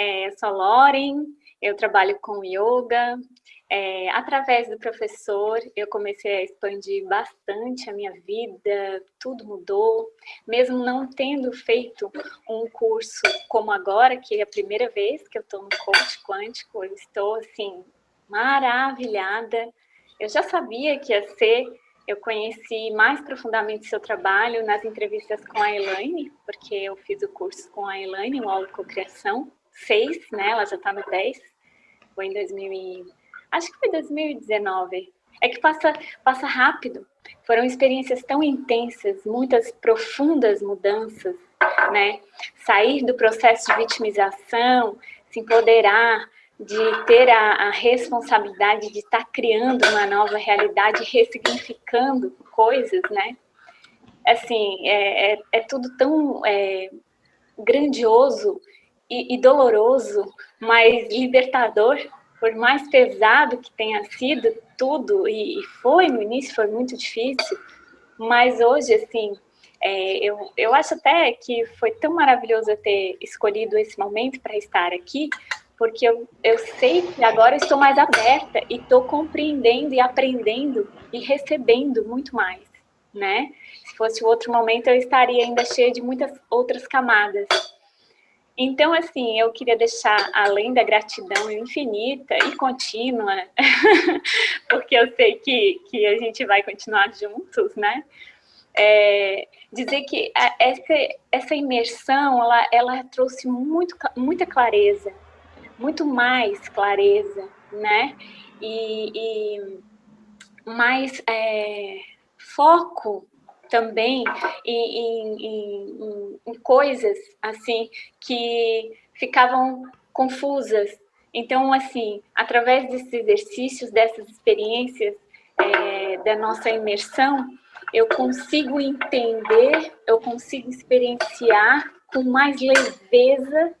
É, sou Loren, eu trabalho com yoga. É, através do professor, eu comecei a expandir bastante a minha vida, tudo mudou. Mesmo não tendo feito um curso como agora, que é a primeira vez que eu estou no coach quântico, eu estou, assim, maravilhada. Eu já sabia que ia ser eu conheci mais profundamente seu trabalho nas entrevistas com a Elaine, porque eu fiz o curso com a Elaine, o Aula Cocriação, 6, né? Ela já está no 10. Foi em 2000 e... Acho que foi 2019. É que passa, passa rápido. Foram experiências tão intensas, muitas profundas mudanças, né? Sair do processo de vitimização, se empoderar, de ter a, a responsabilidade de estar tá criando uma nova realidade, ressignificando coisas, né? Assim, é, é, é tudo tão é, grandioso e, e doloroso, mas libertador, por mais pesado que tenha sido tudo, e, e foi no início, foi muito difícil, mas hoje, assim, é, eu, eu acho até que foi tão maravilhoso eu ter escolhido esse momento para estar aqui, porque eu, eu sei que agora estou mais aberta e estou compreendendo e aprendendo e recebendo muito mais, né? Se fosse outro momento, eu estaria ainda cheia de muitas outras camadas. Então, assim, eu queria deixar, além da gratidão infinita e contínua, porque eu sei que, que a gente vai continuar juntos, né? É, dizer que essa, essa imersão, ela, ela trouxe muito, muita clareza muito mais clareza, né? E, e mais é, foco também em, em, em, em, coisas assim que ficavam confusas. Então, assim, através desses exercícios, dessas experiências é, da nossa imersão, eu consigo entender, eu consigo experienciar com mais leveza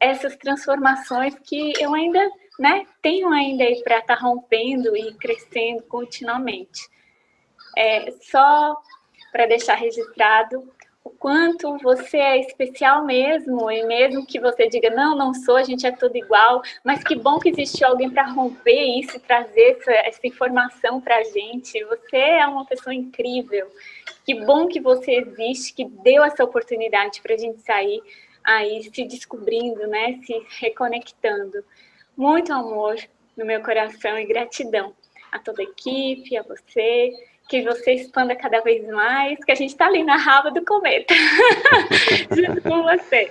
essas transformações que eu ainda né, tenho ainda aí para estar tá rompendo e crescendo continuamente. É, só para deixar registrado o quanto você é especial mesmo, e mesmo que você diga, não, não sou, a gente é tudo igual, mas que bom que existe alguém para romper isso e trazer essa, essa informação para a gente. Você é uma pessoa incrível. Que bom que você existe, que deu essa oportunidade para a gente sair aí se descobrindo, né, se reconectando. Muito amor no meu coração e gratidão a toda a equipe, a você, que você expanda cada vez mais, que a gente está ali na raba do cometa, junto com você.